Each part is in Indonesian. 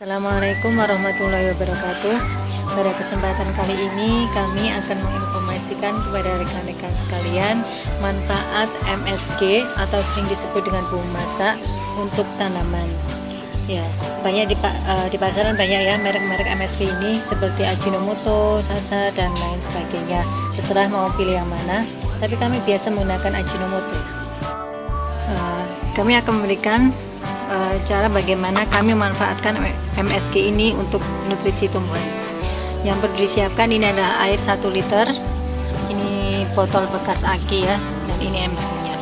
Assalamualaikum warahmatullahi wabarakatuh. Pada kesempatan kali ini kami akan menginformasikan kepada rekan-rekan sekalian Manfaat MSG atau sering disebut dengan bumbu masak untuk tanaman. Ya, banyak di, uh, di pasaran banyak ya merek-merek MSG ini seperti Ajinomoto, Sasa, dan lain sebagainya. Terserah mau pilih yang mana Tapi kami biasa menggunakan Ajinomoto. Uh, Kami akan memberikan uh, cara bagaimana kami memanfaatkan MSG ini untuk nutrisi tumbuhan. Yang perlu disiapkan ini adalah air 1 liter. Ini botol bekas aki ya dan ini MSG-nya.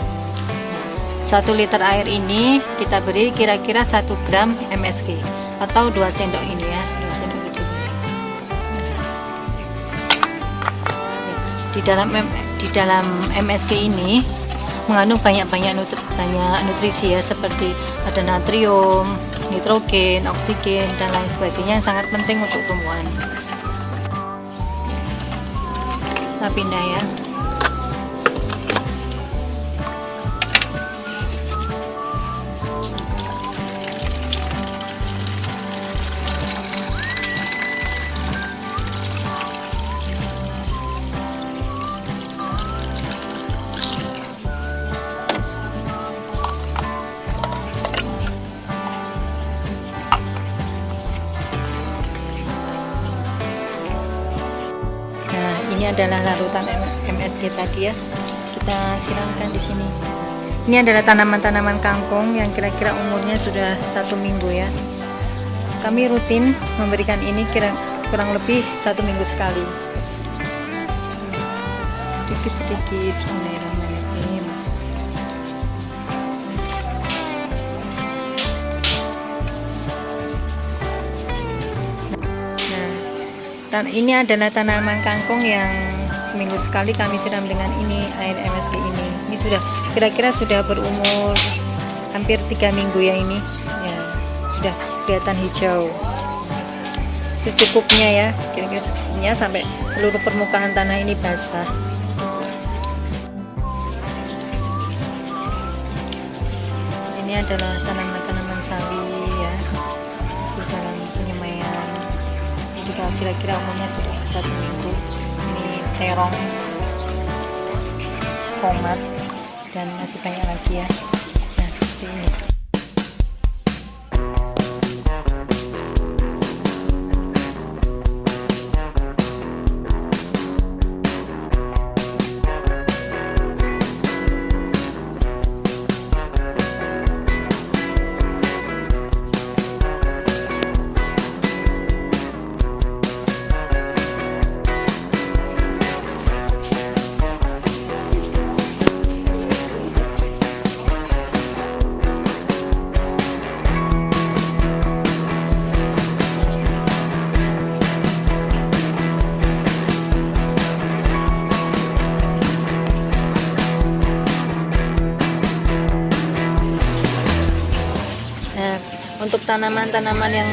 1 liter air ini kita beri kira-kira 1 gram MSG atau 2 sendok ini ya, 2 sendok kecil. Di dalam di dalam MSG ini mengandung banyak-banyak banyak nutrisi ya seperti ada natrium, nitrogen, oksigen dan lain sebagainya yang sangat penting untuk tumbuhan. Kita pindah ya. Ini adalah larutan MSG tadi ya. Kita siramkan di sini. Ini adalah tanaman-tanaman kangkung yang kira-kira umurnya sudah satu minggu ya. Kami rutin memberikan ini kira kurang lebih satu minggu sekali. Sedikit-sedikit Bismillahirrahmanirrahim ini adalah tanaman kangkung yang seminggu sekali kami siram dengan ini air MSG ini. Ini sudah kira-kira sudah berumur hampir tiga minggu ya ini. Ya sudah kelihatan hijau. Secukupnya ya kira-kira sampai seluruh permukaan tanah ini basah. Ini adalah tanaman-tanaman sawi ya. Sudah juga kira-kira umurnya sudah satu minggu. Ini terong tomat dan masih banyak lagi ya. Nah seperti ini untuk tanaman-tanaman yang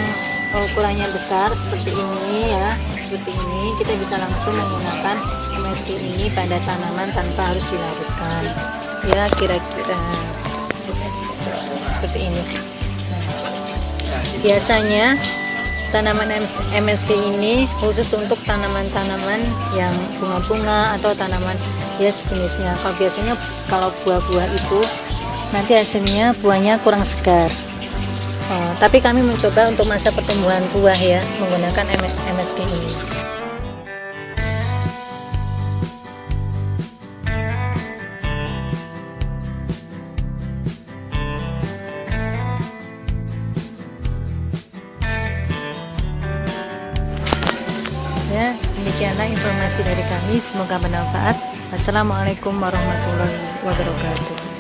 ukurannya besar seperti ini ya seperti ini kita bisa langsung menggunakan MSG ini pada tanaman tanpa harus dilarutkan. Ya kira-kira seperti ini. Biasanya tanaman MSG ini khusus untuk tanaman-tanaman yang bunga-bunga atau tanaman ya sejenisnya. Kalau biasanya kalau buah-buah itu nanti hasilnya buahnya kurang segar Oh, tapi kami mencoba untuk masa pertumbuhan buah ya menggunakan MSG ini. Ya, demikianlah informasi dari kami. Semoga bermanfaat. Assalamualaikum warahmatullahi wabarakatuh.